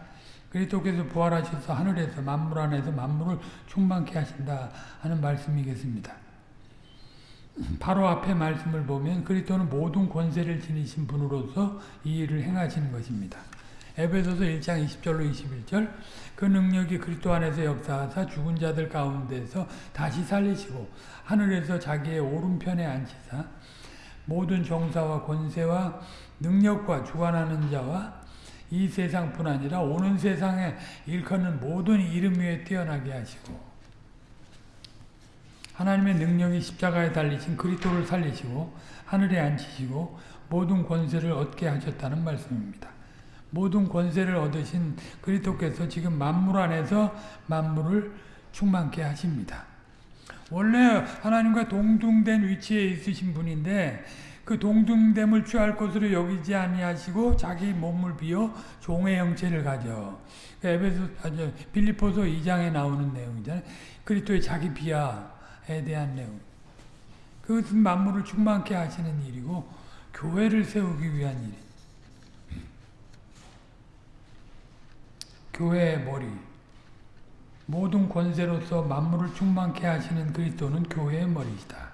그리스도께서 부활하셔서 하늘에서 만물 안에서 만물을 충만케 하신다 하는 말씀이겠습니다. 바로 앞에 말씀을 보면 그리스도는 모든 권세를 지니신 분으로서 이 일을 행하시는 것입니다. 에베소서 1장 20절로 21절 그 능력이 그리스도 안에서 역사하사 죽은 자들 가운데서 다시 살리시고 하늘에서 자기의 오른편에 앉히사 모든 정사와 권세와 능력과 주관하는 자와 이 세상뿐 아니라 오는 세상에 일컫는 모든 이름 위에 뛰어나게 하시고 하나님의 능력이 십자가에 달리신 그리스도를 살리시고 하늘에 앉히시고 모든 권세를 얻게 하셨다는 말씀입니다. 모든 권세를 얻으신 그리스도께서 지금 만물 안에서 만물을 충만케 하십니다. 원래 하나님과 동등된 위치에 있으신 분인데 그 동등됨을 취할 것으로 여기지 아니하시고 자기 몸을 비어 종의 형체를 가져. 그 에베소 아주 빌립보서 2장에 나오는 내용이잖아요. 그리스도의 자기 비하에 대한 내용. 그것은 만물을 충만케 하시는 일이고 교회를 세우기 위한 일이. 교회의 머리. 모든 권세로서 만물을 충만케 하시는 그리스도는 교회의 머리이다.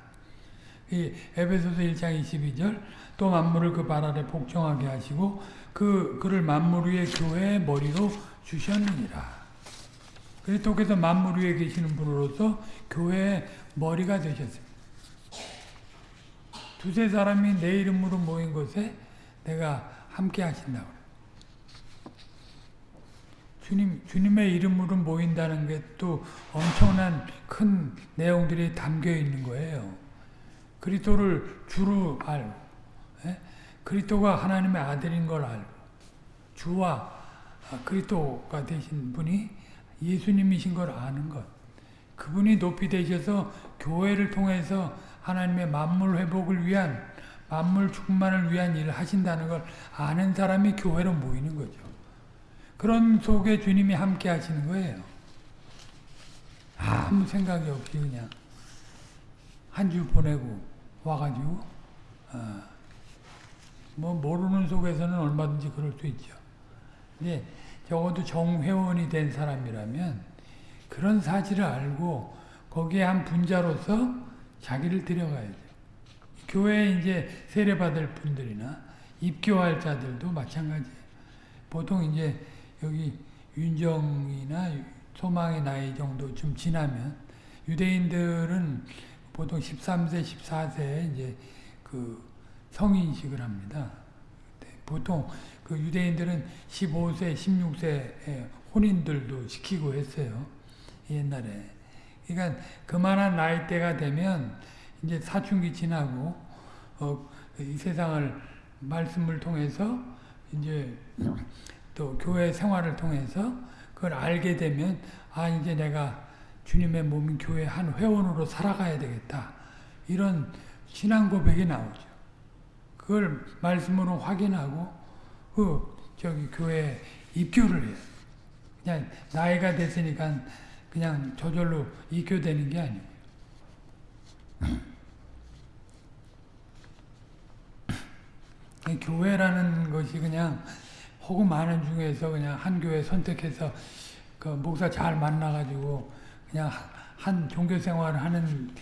이 에베소서 1장 22절 또 만물을 그 발 아래 복종하게 하시고 그 그를 만물 위에 교회의 머리로 주셨느니라. 그리스도께서 만물 위에 계시는 분으로서 교회의 머리가 되셨습니다. 두세 사람이 내 이름으로 모인 곳에 내가 함께 하신다고. 주님, 주님의 이름으로 모인다는 게 또 엄청난 큰 내용들이 담겨 있는 거예요. 그리스도를 주로 알고, 예? 그리스도가 하나님의 아들인 걸 알고, 주와 그리스도가 되신 분이 예수님이신 걸 아는 것. 그분이 높이 되셔서 교회를 통해서 하나님의 만물 회복을 위한, 만물 충만을 위한 일을 하신다는 걸 아는 사람이 교회로 모이는 거죠. 그런 속에 주님이 함께 하시는 거예요. 아무 생각이 없이 그냥 한 주 보내고 와가지고 어, 뭐 모르는 속에서는 얼마든지 그럴 수 있죠. 근데 적어도 정회원이 된 사람이라면 그런 사실을 알고 거기에 한 분자로서 자기를 들여가야죠. 교회에 이제 세례받을 분들이나 입교할 자들도 마찬가지예요. 보통 이제 여기 윤정이나 소망의 나이 정도 좀 지나면 유대인들은 보통 13세, 14세에 이제 그 성인식을 합니다. 보통 그 유대인들은 15세, 16세에 혼인들도 시키고 했어요. 옛날에. 그러니까 그만한 나이대가 되면 이제 사춘기 지나고 어, 이 세상을 말씀을 통해서 이제 또 교회 생활을 통해서 그걸 알게 되면 아 이제 내가 주님의 몸인 교회 한 회원으로 살아가야 되겠다 이런 신앙 고백이 나오죠. 그걸 말씀으로 확인하고 그 저기 교회 입교를 해요. 그냥 나이가 됐으니까 그냥 저절로 입교되는 게 아니고 교회라는 것이 그냥 호구 많은 중에서 그냥 한 교회 선택해서 그 목사 잘 만나가지고 그냥 한 종교 생활을 하는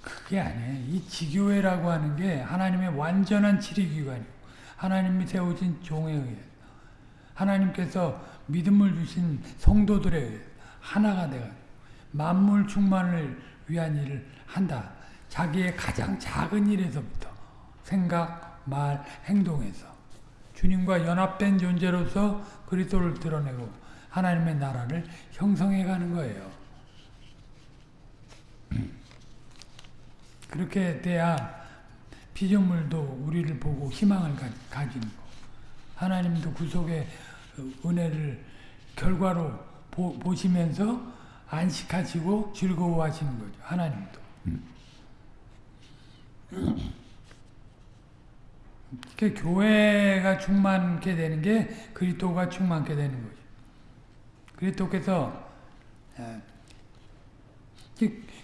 그게 아니에요. 이 지교회라고 하는 게 하나님의 완전한 치리기관이고 하나님이 세우신 종에 의해 하나님께서 믿음을 주신 성도들에 의해 하나가 되가 만물 충만을 위한 일을 한다. 자기의 가장 작은 일에서부터 생각, 말, 행동에서 주님과 연합된 존재로서 그리스도를 드러내고 하나님의 나라를 형성해 가는 거예요. 그렇게 돼야 피조물도 우리를 보고 희망을 가 지는 거. 하나님도 구속의 은혜를 결과로 보, 보시면서 안식하시고 즐거워하시는 거죠. 하나님도. 그 교회가 충만케 되는 게 그리스도가 충만케 되는 거죠. 그리스도께서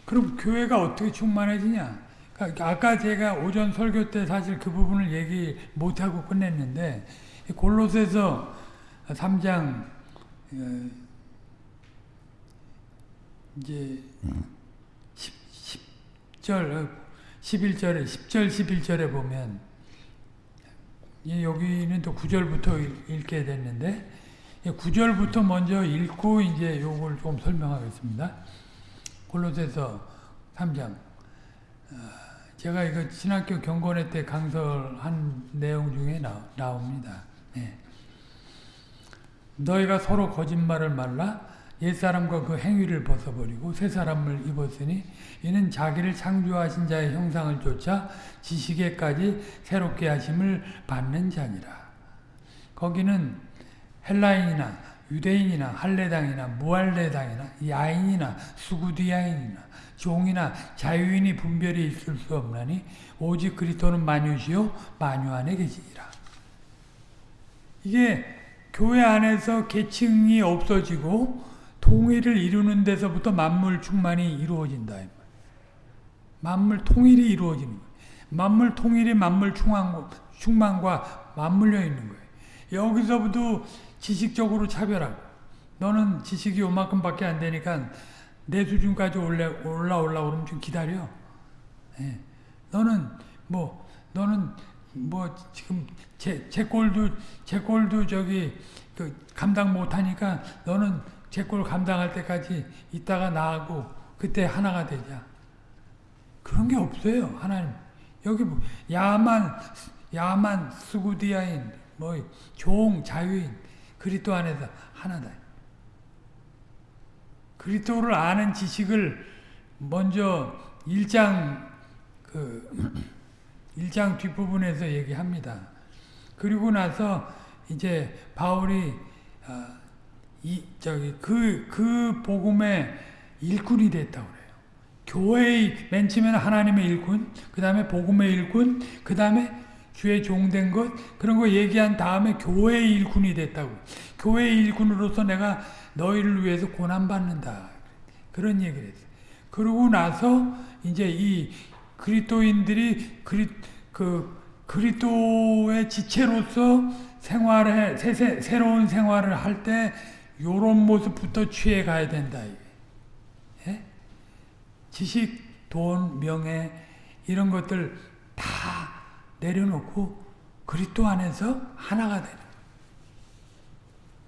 그럼 교회가 어떻게 충만해지냐? 그러니까 아까 제가 오전 설교 때 사실 그 부분을 얘기 못하고 끝냈는데 골로새서 3장 어, 이제 10, 10 절 11절에 10절 11절에 보면 여기는 또 9절부터 읽게 됐는데 9절부터 먼저 읽고 이제 요걸 좀 설명하겠습니다. 골로새서 3장 제가 이거 신학교 경건회 때 강설한 내용 중에 나, 나옵니다. 네. 너희가 서로 거짓말을 말라 옛사람과 그 행위를 벗어버리고 새 사람을 입었으니 이는 자기를 창조하신 자의 형상을 쫓아 지식에까지 새롭게 하심을 받는 자니라. 거기는 헬라인이나 유대인이나 할례당이나 무할례당이나 야인이나 수구디야인이나 종이나 자유인이 분별이 있을 수 없나니 오직 그리스도는 만유시요 만유 안에 계시니라. 이게 교회 안에서 계층이 없어지고 통일을 이루는 데서부터 만물 충만이 이루어진다. 만물 통일이 이루어지는 거예요. 만물 통일이 만물 충만과 맞물려 있는 거예요. 여기서부터 지식적으로 차별하고 너는 지식이 요만큼밖에 안 되니까 내 수준까지 올라 올라 그러면 좀 기다려. 예. 너는 뭐 너는 뭐 지금 제, 제 꼴도 제 꼴도 저기 그 감당 못하니까 너는 제 꼴 감당할 때까지 있다가 나하고 그때 하나가 되자. 그런 게 없어요 하나님. 여기 뭐 야만 야만 수구디아인 뭐 종 자유인 그리스도 안에서 하나다. 그리스도를 아는 지식을 먼저 1장 그 1장 뒷부분에서 얘기합니다. 그리고 나서 이제 바울이 어, 이 저기 그그 그 복음의 일꾼이 됐다고 그래요. 교회의 맨 처음에는 하나님의 일꾼, 그다음에 복음의 일꾼, 그다음에 주의 종된 것 그런 거 얘기한 다음에 교회의 일꾼이 됐다고. 교회의 일꾼으로서 내가 너희를 위해서 고난 받는다. 그런 얘기를 했어요. 그러고 나서 이제 이 그리스도인들이 그리 그 그리스도의 지체로서 생활에 새, 새, 새로운 생활을 할 때 요런 모습부터 취해 가야 된다. 지식, 돈, 명예 이런 것들 다 내려놓고 그리스도 안에서 하나가 되는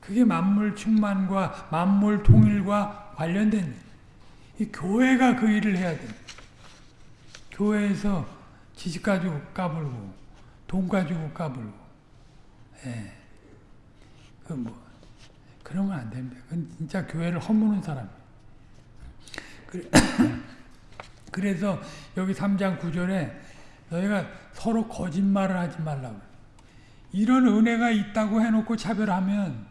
그게 만물 충만과 만물 통일과 관련된 이 교회가 그 일을 해야 됩니다. 교회에서 지식 가지고 까불고 돈 가지고 까불고 예. 그뭐 건안 됩니다. 그건 진짜 교회를 허무는 사람. 그래서 여기 3장 9절에 너희가 서로 거짓말을 하지 말라고. 이런 은혜가 있다고 해놓고 차별하면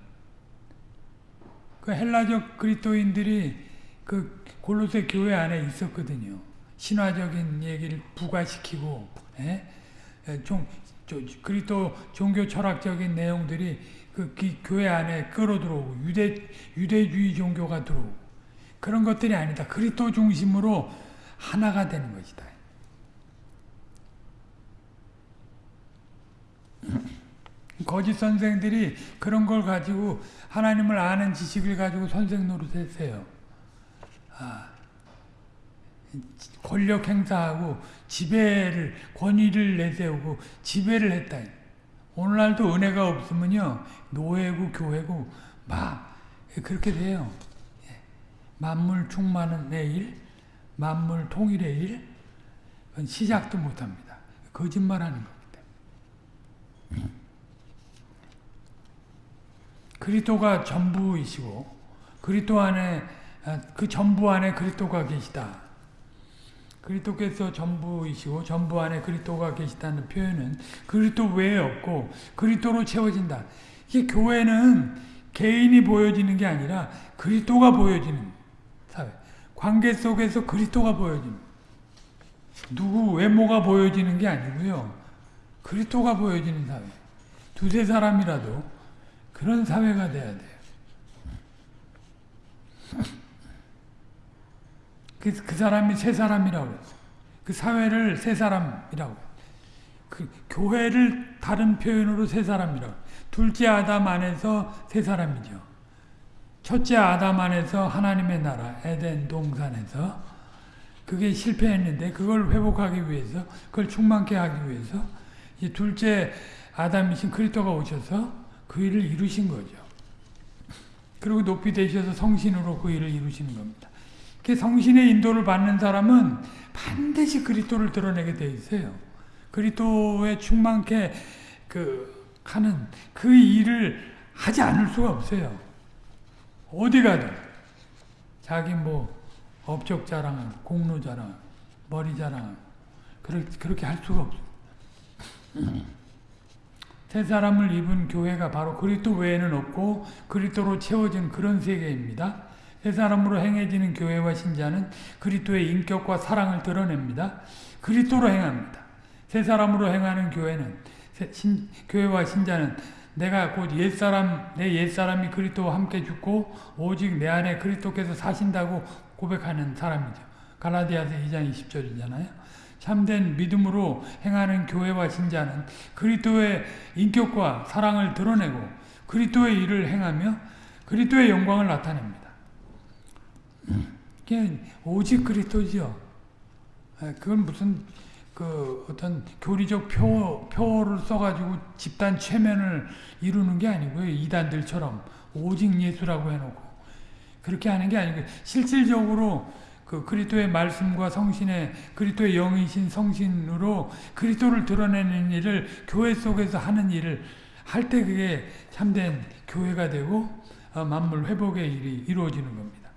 그 헬라적 그리스도인들이 그 골로새 교회 안에 있었거든요. 신화적인 얘기를 부과시키고 예? 종, 그리스도 종교 철학적인 내용들이 그 교회 안에 끌어들어오고 유대 유대주의 종교가 들어오고 그런 것들이 아니다. 그리스도 중심으로 하나가 되는 것이다. 거짓 선생들이 그런 걸 가지고 하나님을 아는 지식을 가지고 선생 노릇했어요. 아, 권력 행사하고 지배를 권위를 내세우고 지배를 했다. 오늘날도 은혜가 없으면요 노예고 교회고 막 그렇게 돼요. 예. 만물 충만의 일, 만물 통일의 일, 시작도 못합니다. 거짓말하는 겁니다. 그리스도가 전부이시고 그리스도 안에 아, 그 전부 안에 그리스도가 계시다. 그리스도께서 전부이시고 전부 안에 그리스도가 계시다는 표현은 그리스도 외에 없고 그리스도로 채워진다. 이게 교회는 개인이 보여지는 게 아니라 그리스도가 보여지는 사회. 관계 속에서 그리스도가 보여지는 누구 외모가 보여지는 게 아니고요. 그리스도가 보여지는 사회. 두세 사람이라도 그런 사회가 돼야 돼요. 그, 그 사람이 세 사람이라고 그랬어요. 그 사회를 세 사람이라고. 그 교회를 다른 표현으로 세 사람이라고. 둘째 아담 안에서 세 사람이죠. 첫째 아담 안에서 하나님의 나라, 에덴 동산에서 그게 실패했는데 그걸 회복하기 위해서, 그걸 충만케 하기 위해서 이 둘째 아담이신 그리스도가 오셔서 그 일을 이루신 거죠. 그리고 높이 되셔서 성신으로 그 일을 이루시는 겁니다. 그 성신의 인도를 받는 사람은 반드시 그리스도를 드러내게 돼 있어요. 그리스도에 충만케 그 하는 그 일을 하지 않을 수가 없어요. 어디 가든 자기 뭐 업적 자랑하고 공로 자랑, 머리 자랑 그렇게 할 수가 없어요. 새 사람을 입은 교회가 바로 그리스도 외에는 없고 그리스도로 채워진 그런 세계입니다. 새 사람으로 행해지는 교회와 신자는 그리스도의 인격과 사랑을 드러냅니다. 그리스도로 행합니다. 새 사람으로 행하는 교회는 신, 교회와 신자는 내가 곧 옛사람 내 옛사람이 그리스도와 함께 죽고 오직 내 안에 그리스도께서 사신다고 고백하는 사람이죠. 갈라디아서 2장 20절이잖아요. 참된 믿음으로 행하는 교회와 신자는 그리스도의 인격과 사랑을 드러내고 그리스도의 일을 행하며 그리스도의 영광을 나타냅니다. 그게 오직 그리스도지요. 아, 그건 무슨 그 어떤 교리적 표, 표를 써가지고 집단 최면을 이루는 게 아니고요. 이단들처럼 오직 예수라고 해놓고 그렇게 하는 게 아니고 실질적으로 그 그리스도의 말씀과 성신의 그리스도의 영이신 성신으로 그리스도를 드러내는 일을 교회 속에서 하는 일을 할 때 그게 참된 교회가 되고 어, 만물 회복의 일이 이루어지는 겁니다.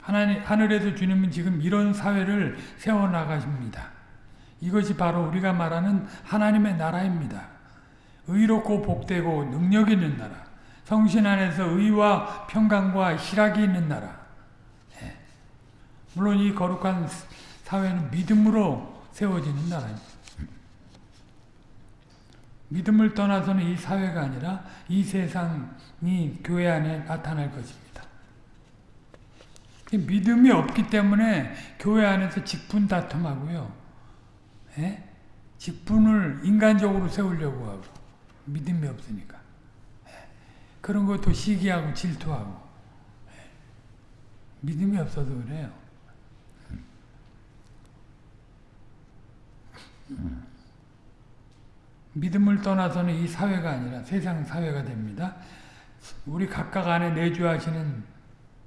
하나님, 하늘에서 주님은 지금 이런 사회를 세워 나가십니다. 이것이 바로 우리가 말하는 하나님의 나라입니다. 의롭고 복되고 능력 있는 나라. 성신 안에서 의와 평강과 희락이 있는 나라. 네. 물론 이 거룩한 사회는 믿음으로 세워지는 나라입니다. 믿음을 떠나서는 이 사회가 아니라 이 세상이 교회 안에 나타날 것입니다. 믿음이 없기 때문에 교회 안에서 직분 다툼하고요. 예? 직분을 인간적으로 세우려고 하고 믿음이 없으니까 예? 그런 것도 시기하고 질투하고 예? 믿음이 없어서 그래요. 믿음을 떠나서는 이 사회가 아니라 세상 사회가 됩니다. 우리 각각 안에 내주하시는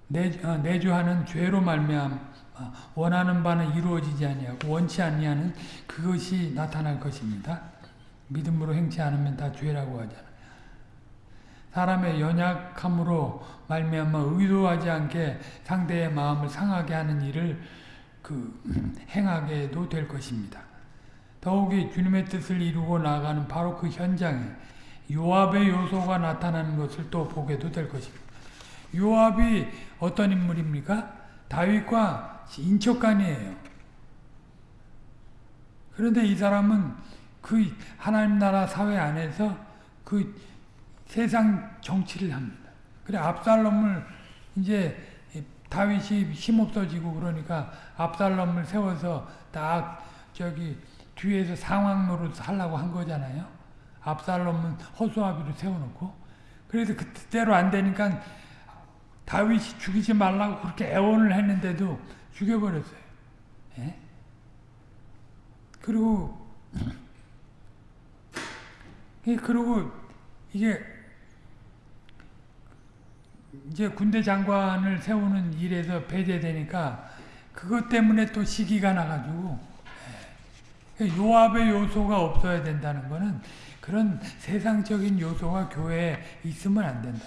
내, 어, 내주 하는 죄로 말미암 원하는 바는 이루어지지 아니하고 원치 아니하는 그것이 나타날 것입니다. 믿음으로 행치 않으면 다 죄라고 하잖아. 사람의 연약함으로 말미암아 의도하지 않게 상대의 마음을 상하게 하는 일을 그 행하게도 될 것입니다. 더욱이 주님의 뜻을 이루고 나가는 바로 그 현장에 요압의 요소가 나타나는 것을 또 보게도 될 것입니다. 요압이 어떤 인물입니까? 다윗과 인척간이에요. 그런데 이 사람은 그 하나님 나라 사회 안에서 그 세상 정치를 합니다. 그래 압살롬을 이제 다윗이 힘 없어지고 그러니까 압살롬을 세워서 딱 저기 뒤에서 상황 노릇 하려고 한 거잖아요. 압살롬은 허수아비로 세워놓고 그래서 그때로 안 되니까 다윗이 죽이지 말라고 그렇게 애원을 했는데도 죽여버렸어요. 예? 그리고 그리고 이게 이제 군대 장관을 세우는 일에서 배제되니까 그것 때문에 또 시기가 나가지고 예. 요압의 요소가 없어야 된다는 거는 그런 세상적인 요소가 교회에 있으면 안 된다.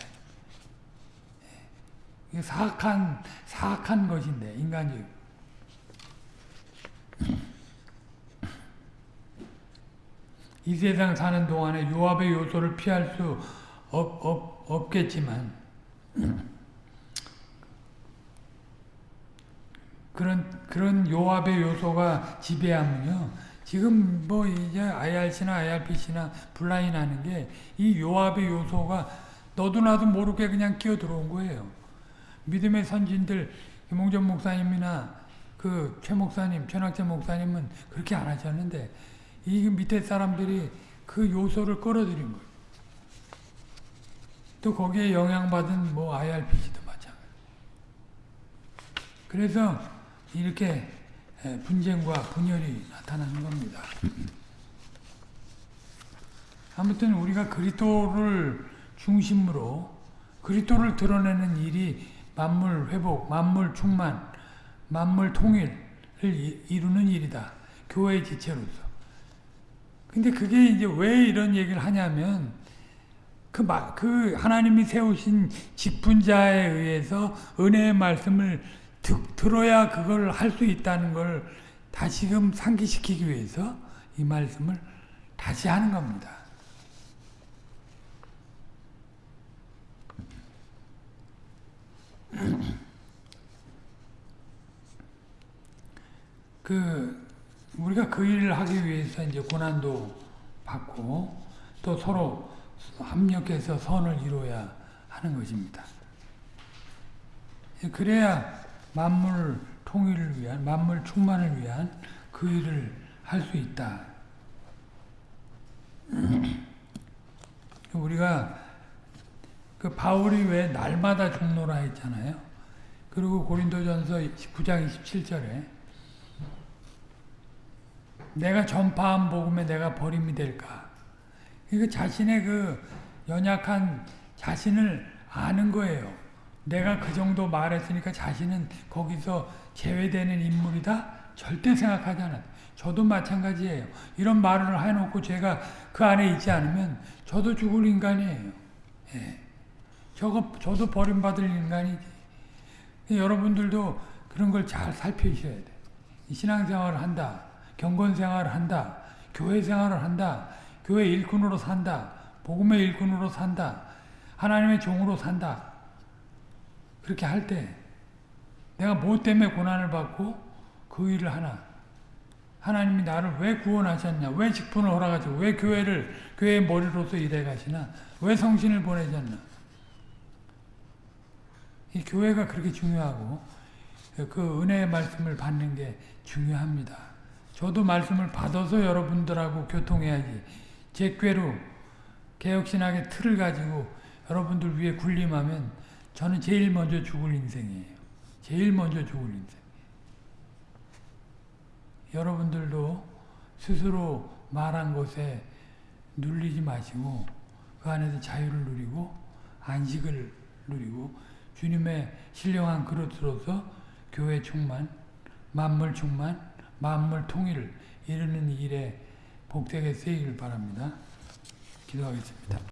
이게 사악한 사악한 것인데 인간적. 이 세상 사는 동안에 요압의 요소를 피할 수 없, 없, 없겠지만 그런 그런 요압의 요소가 지배하면요. 지금 뭐 이제 IRC나 IRPC나 분란이 나는 게 이 요압의 요소가 너도 나도 모르게 그냥 끼어 들어온 거예요. 믿음의 선진들 김홍전 목사님이나 그 최 목사님, 최낙재 목사님은 그렇게 안 하셨는데 이 밑에 사람들이 그 요소를 끌어들인 거예요. 또 거기에 영향받은 뭐 IRPC도 마찬가지. 그래서 이렇게 분쟁과 분열이 나타나는 겁니다. 아무튼 우리가 그리스도를 중심으로 그리스도를 드러내는 일이 만물 회복, 만물 충만, 만물 통일을 이루는 일이다. 교회의 지체로서. 근데 그게 이제 왜 이런 얘기를 하냐면 그, 그 하나님이 세우신 직분자에 의해서 은혜의 말씀을 듣, 들어야 그걸 할 수 있다는 걸 다시금 상기시키기 위해서 이 말씀을 다시 하는 겁니다. 그 우리가 그 일을 하기 위해서 이제 고난도 받고 또 서로 합력해서 선을 이루어야 하는 것입니다. 그래야 만물 통일을 위한 만물 충만을 위한 그 일을 할 수 있다. 우리가 그 바울이 왜 날마다 죽노라 했잖아요. 그리고 고린도전서 9장 27절에 내가 전파한 복음에 내가 버림이 될까? 이거 자신의 그 연약한 자신을 아는 거예요. 내가 그 정도 말했으니까 자신은 거기서 제외되는 인물이다? 절대 생각하지 않아요. 저도 마찬가지예요. 이런 말을 해놓고 제가 그 안에 있지 않으면 저도 죽을 인간이에요. 예. 저거, 저도 버림받을 인간이지. 여러분들도 그런 걸 잘 살피셔야 돼. 신앙생활을 한다. 경건생활을 한다. 교회생활을 한다. 교회 일꾼으로 산다. 복음의 일꾼으로 산다. 하나님의 종으로 산다. 그렇게 할 때 내가 뭐 때문에 고난을 받고 그 일을 하나? 하나님이 나를 왜 구원하셨냐? 왜 직분을 허락하시고 왜 교회를 교회의 머리로서 일해 가시나? 왜 성신을 보내셨나? 이 교회가 그렇게 중요하고 그 은혜의 말씀을 받는 게 중요합니다. 저도 말씀을 받아서 여러분들하고 교통해야지. 제 꾀로 개혁신학의 틀을 가지고 여러분들 위해 군림하면 저는 제일 먼저 죽을 인생이에요. 제일 먼저 죽을 인생. 여러분들도 스스로 말한 것에 눌리지 마시고 그 안에서 자유를 누리고 안식을 누리고 주님의 신령한 그릇으로서 교회 충만, 만물 충만, 만물 통일을 이루는 일에 복되게 쓰이길 바랍니다. 기도하겠습니다.